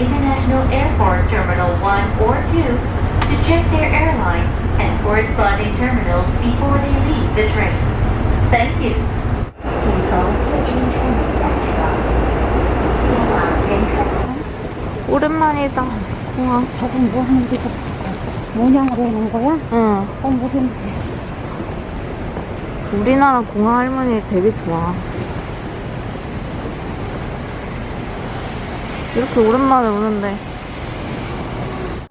International Airport Terminal 1 or 2 to check their airline and corresponding terminals before they leave the train. Thank you. 请从客厅开门下车，前往人客舱。 오랜만이다. 공항. 저건 뭐 하는 게 저, 모양으로 해놓은 거야? 응. 어, 무슨, 우리나라 공항 할머니 되게 좋아. 이렇게 오랜만에 오는데.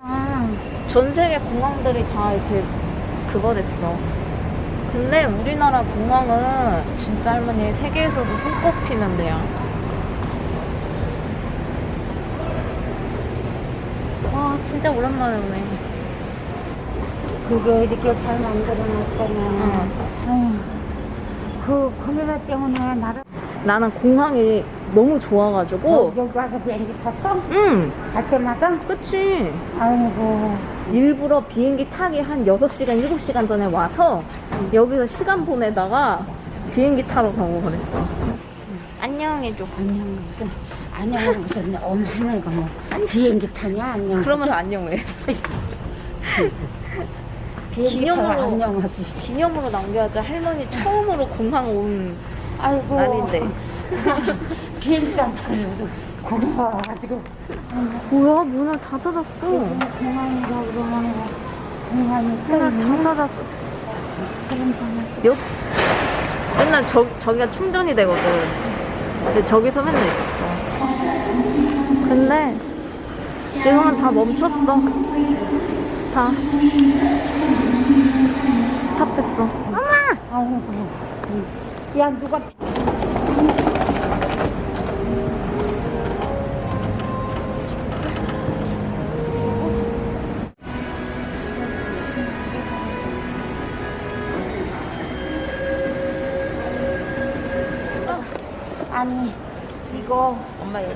아, 전 세계 공항들이 다 이렇게 그거 됐어. 근데 우리나라 공항은 진짜 할머니 세계에서도 손꼽히는 데야. 와, 진짜 오랜만에 오네. 그게 이렇게 잘 만들어놨잖아. 아유, 그 카메라 때문에 나를. 나는 공항이 너무 좋아가지고. 어, 여기 와서 비행기 탔어? 응, 갈 때마다? 그치. 아이고. 일부러 비행기 타기 한 6시간, 7시간 전에 와서 여기서 시간 보내다가 비행기 타러 가고 그랬어. 안녕해줘. 안녕, 무슨, 안녕, 무슨, 어머, 하늘가 뭐, 비행기 타냐, 안녕. 그러면서 안녕해. 비행기 기념으로. 안녕하지. 기념으로 남겨야지 할머니 처음으로 공항 온 아이고. 날인데. 비행기 안 타서 무슨, 고마워가지고. 뭐야, 문을 다 닫았어. 공항이라 그러면, 공항이 문을 다 닫았어. 여, 맨날 저, 저기가 충전이 되거든. 근데 저기서 맨날 있었어. 근데 지금은 다 멈췄어. 다. 스탑했어. 엄마! 야, 누가. 아니, 이거. 엄마 여기.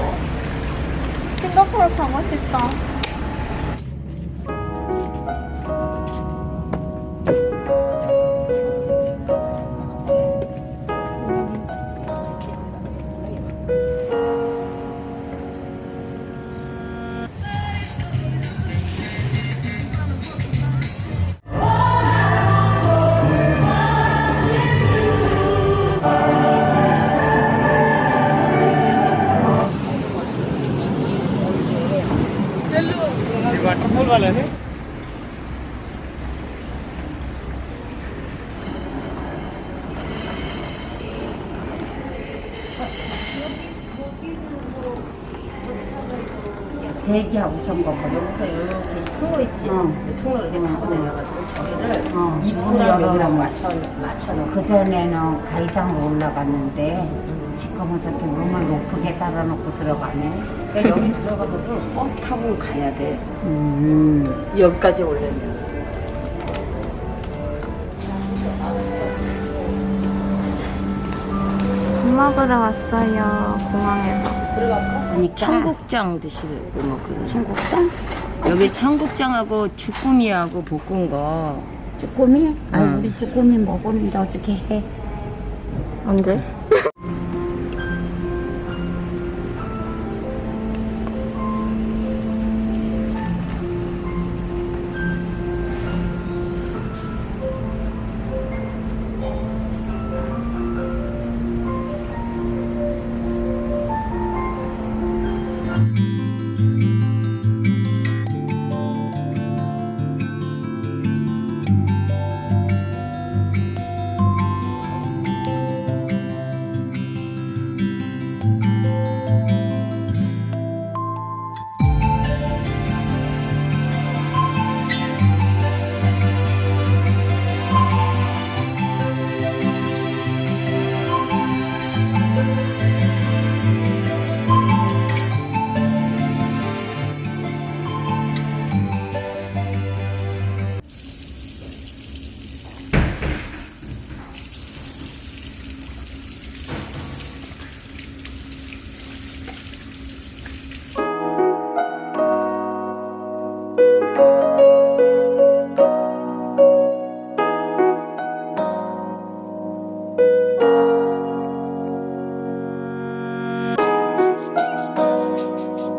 싱가폴 가고 싶다. 올라가려네? 대기하고 있었던 거 여기서 이렇게 통로 있지? 어. 통로 이렇게 어. 타고 내려가지고 저기를 어. 입구랑 여기랑 맞춰 맞춰 놓고 그 전에는 가이당으로 올라갔는데 지금은 저렇게 문을 높게 달아놓고 들어가네. 그러니까 여기 들어가서도 버스 타고 가야 돼. 음. 여기까지 오려면. 밥 먹으러 왔어요, 공항에서. 들어갈까? 그러니까 청국장 드시고 뭐 그런. 청국장? 여기 청국장하고 주꾸미하고 볶은 거. 쭈꾸미? 아 응. 우리 쭈꾸미 먹었는데 어떻게 해? 언제?